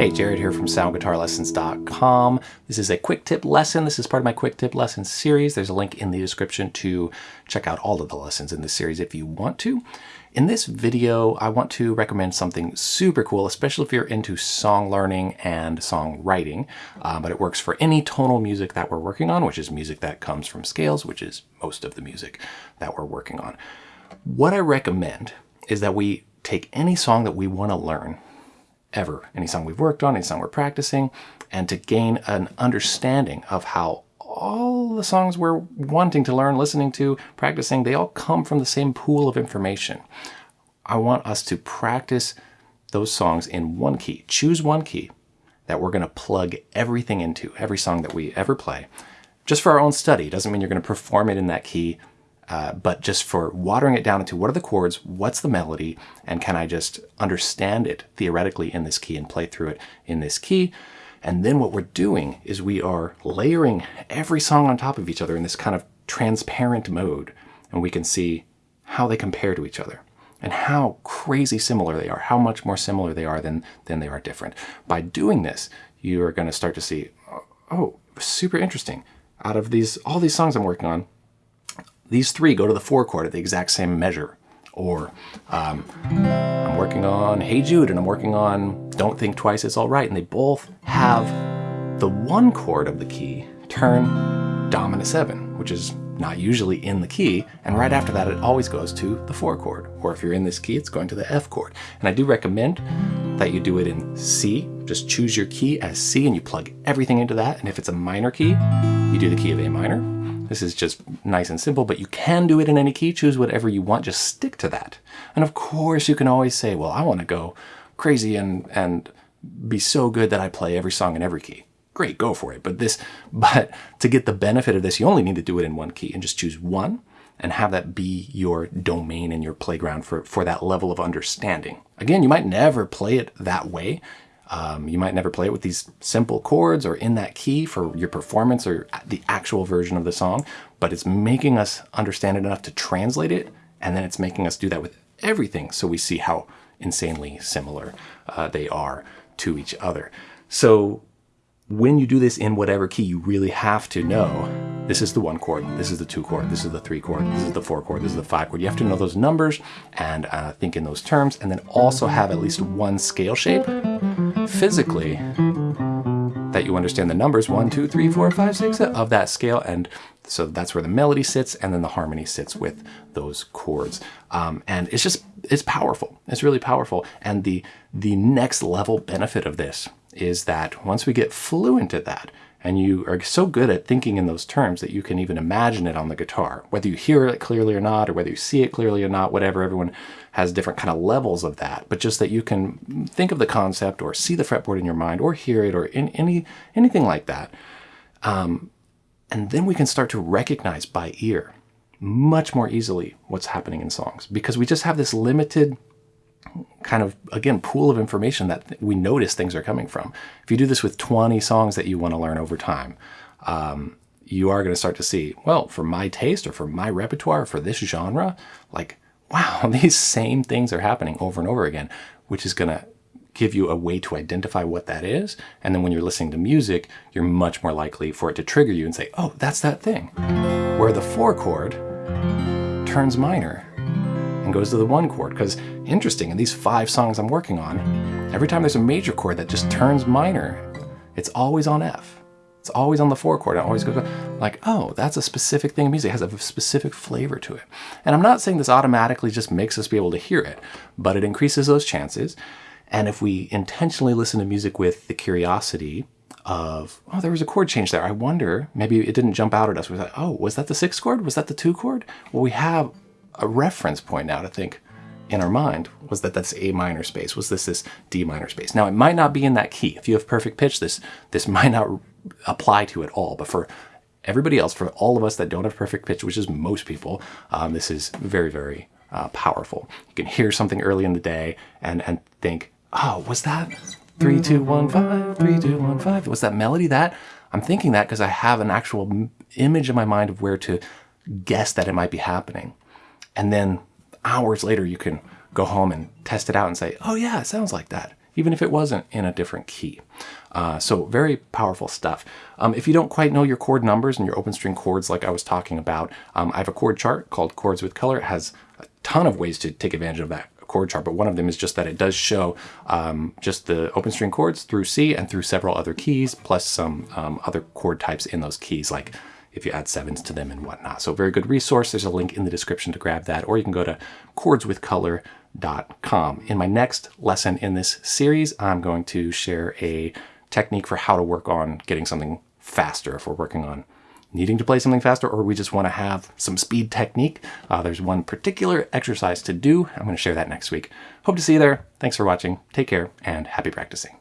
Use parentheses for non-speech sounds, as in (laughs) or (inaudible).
Hey, Jared here from soundguitarlessons.com. This is a quick tip lesson. This is part of my quick tip lesson series. There's a link in the description to check out all of the lessons in this series if you want to. In this video, I want to recommend something super cool, especially if you're into song learning and song writing, uh, but it works for any tonal music that we're working on, which is music that comes from scales, which is most of the music that we're working on. What I recommend is that we take any song that we want to learn ever, any song we've worked on, any song we're practicing, and to gain an understanding of how all the songs we're wanting to learn, listening to, practicing, they all come from the same pool of information. I want us to practice those songs in one key. Choose one key that we're going to plug everything into, every song that we ever play. Just for our own study. Doesn't mean you're going to perform it in that key uh, but just for watering it down into what are the chords, what's the melody, and can I just understand it theoretically in this key and play through it in this key. And then what we're doing is we are layering every song on top of each other in this kind of transparent mode. And we can see how they compare to each other and how crazy similar they are, how much more similar they are than, than they are different. By doing this, you are going to start to see, oh, super interesting. Out of these, all these songs I'm working on, these three go to the four chord at the exact same measure. Or um, I'm working on Hey Jude and I'm working on Don't Think Twice, It's Alright. And they both have the one chord of the key turn dominant seven, which is not usually in the key. And right after that, it always goes to the four chord. Or if you're in this key, it's going to the F chord. And I do recommend that you do it in C. Just choose your key as C and you plug everything into that. And if it's a minor key, you do the key of A minor. This is just nice and simple, but you can do it in any key. Choose whatever you want. Just stick to that. And of course, you can always say, well, I want to go crazy and, and be so good that I play every song in every key. Great, go for it. But this, (laughs) but to get the benefit of this, you only need to do it in one key and just choose one and have that be your domain and your playground for, for that level of understanding. Again, you might never play it that way. Um, you might never play it with these simple chords or in that key for your performance or the actual version of the song, but it's making us understand it enough to translate it, and then it's making us do that with everything so we see how insanely similar uh, they are to each other. So when you do this in whatever key, you really have to know this is the one chord, this is the two chord, this is the three chord, this is the four chord, this is the five chord. You have to know those numbers and uh, think in those terms, and then also have at least one scale shape physically that you understand the numbers one, two, three, four, five, six of that scale. And so that's where the melody sits and then the harmony sits with those chords. Um, and it's just, it's powerful. It's really powerful. And the, the next level benefit of this is that once we get fluent at that, and you are so good at thinking in those terms that you can even imagine it on the guitar, whether you hear it clearly or not, or whether you see it clearly or not, whatever, everyone has different kind of levels of that, but just that you can think of the concept or see the fretboard in your mind or hear it or in any anything like that. Um, and then we can start to recognize by ear much more easily what's happening in songs. Because we just have this limited kind of, again, pool of information that we notice things are coming from. If you do this with 20 songs that you want to learn over time, um, you are going to start to see, well, for my taste or for my repertoire, for this genre, like, wow, (laughs) these same things are happening over and over again, which is going to give you a way to identify what that is. And then when you're listening to music, you're much more likely for it to trigger you and say, oh, that's that thing. Where the four chord turns minor and goes to the one chord. Because interesting, in these five songs I'm working on, every time there's a major chord that just turns minor, it's always on F. It's always on the four chord. It always goes like, oh, that's a specific thing of music. It has a specific flavor to it. And I'm not saying this automatically just makes us be able to hear it, but it increases those chances. And if we intentionally listen to music with the curiosity of, oh, there was a chord change there. I wonder, maybe it didn't jump out at us. We like, oh, was that the sixth chord? Was that the two chord? Well, we have a reference point now to think in our mind was that that's A minor space. Was this this D minor space? Now, it might not be in that key. If you have perfect pitch, this, this (laughs) might not apply to it all. But for everybody else, for all of us that don't have perfect pitch, which is most people, um, this is very, very uh, powerful. You can hear something early in the day and, and think, oh, was that three, two, one, five, three, two, one, five? Was that melody that? I'm thinking that because I have an actual image in my mind of where to guess that it might be happening. And then hours later, you can go home and test it out and say, oh yeah, it sounds like that. even if it wasn't in a different key. Uh, so very powerful stuff. Um, if you don't quite know your chord numbers and your open string chords like I was talking about, um, I have a chord chart called Chords with Color. It has a ton of ways to take advantage of that chord chart, but one of them is just that it does show um, just the open string chords through C and through several other keys, plus some um, other chord types in those keys, like if you add sevens to them and whatnot. So very good resource. There's a link in the description to grab that, or you can go to chordswithcolor.com. In my next lesson in this series, I'm going to share a technique for how to work on getting something faster if we're working on needing to play something faster or we just want to have some speed technique. Uh, there's one particular exercise to do. I'm going to share that next week. Hope to see you there. Thanks for watching. Take care and happy practicing.